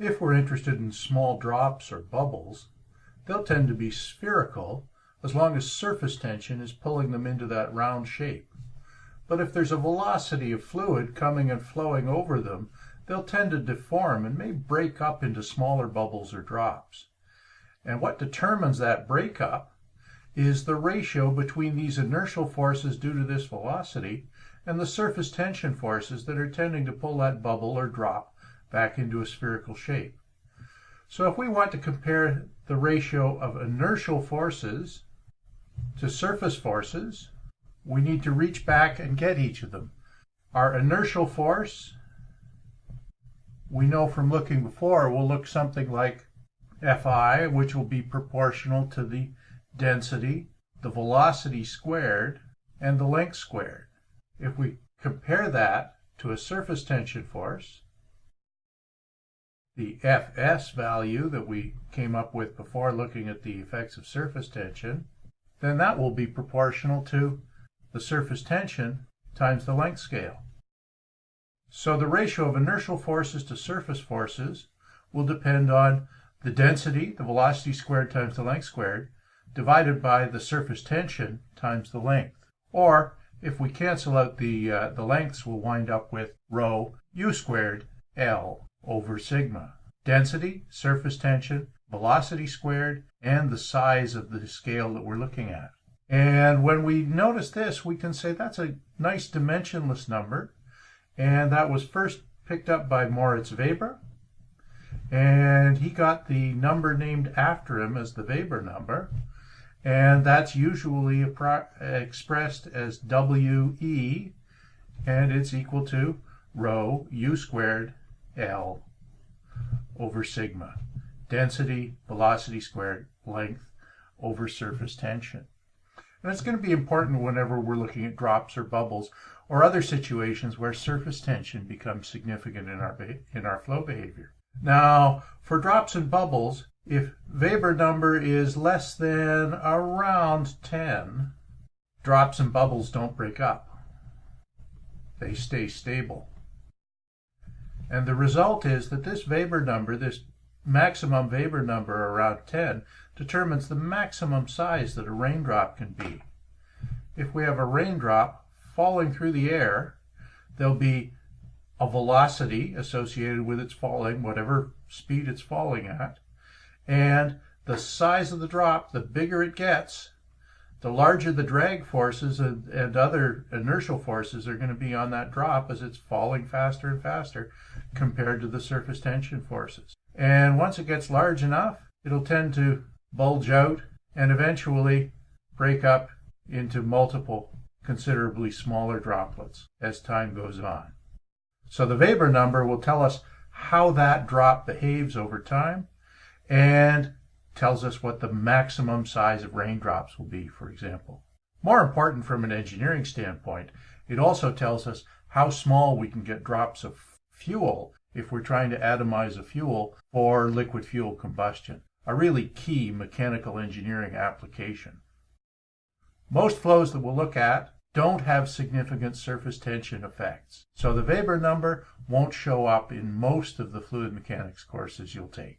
If we're interested in small drops or bubbles, they'll tend to be spherical as long as surface tension is pulling them into that round shape. But if there's a velocity of fluid coming and flowing over them, they'll tend to deform and may break up into smaller bubbles or drops. And what determines that breakup is the ratio between these inertial forces due to this velocity and the surface tension forces that are tending to pull that bubble or drop back into a spherical shape. So if we want to compare the ratio of inertial forces to surface forces, we need to reach back and get each of them. Our inertial force, we know from looking before, will look something like Fi, which will be proportional to the density, the velocity squared, and the length squared. If we compare that to a surface tension force, the Fs value that we came up with before looking at the effects of surface tension, then that will be proportional to the surface tension times the length scale. So the ratio of inertial forces to surface forces will depend on the density, the velocity squared times the length squared, divided by the surface tension times the length. Or, if we cancel out the, uh, the lengths, we'll wind up with rho u squared L over sigma. Density, surface tension, velocity squared, and the size of the scale that we're looking at. And when we notice this, we can say that's a nice dimensionless number. And that was first picked up by Moritz Weber and he got the number named after him as the Weber number, and that's usually expressed as WE, and it's equal to rho u squared L over sigma. Density, velocity squared, length over surface tension. And it's going to be important whenever we're looking at drops or bubbles or other situations where surface tension becomes significant in our, in our flow behavior. Now, for drops and bubbles, if Weber number is less than around 10, drops and bubbles don't break up. They stay stable. And the result is that this Weber number, this maximum Weber number around 10, determines the maximum size that a raindrop can be. If we have a raindrop falling through the air, there'll be a velocity associated with its falling, whatever speed it's falling at. And the size of the drop, the bigger it gets, the larger the drag forces and, and other inertial forces are going to be on that drop as it's falling faster and faster compared to the surface tension forces. And once it gets large enough, it'll tend to bulge out and eventually break up into multiple considerably smaller droplets as time goes on. So the Weber number will tell us how that drop behaves over time and tells us what the maximum size of raindrops will be, for example. More important from an engineering standpoint, it also tells us how small we can get drops of fuel if we're trying to atomize a fuel for liquid fuel combustion, a really key mechanical engineering application. Most flows that we'll look at don't have significant surface tension effects. So the Weber number won't show up in most of the fluid mechanics courses you'll take.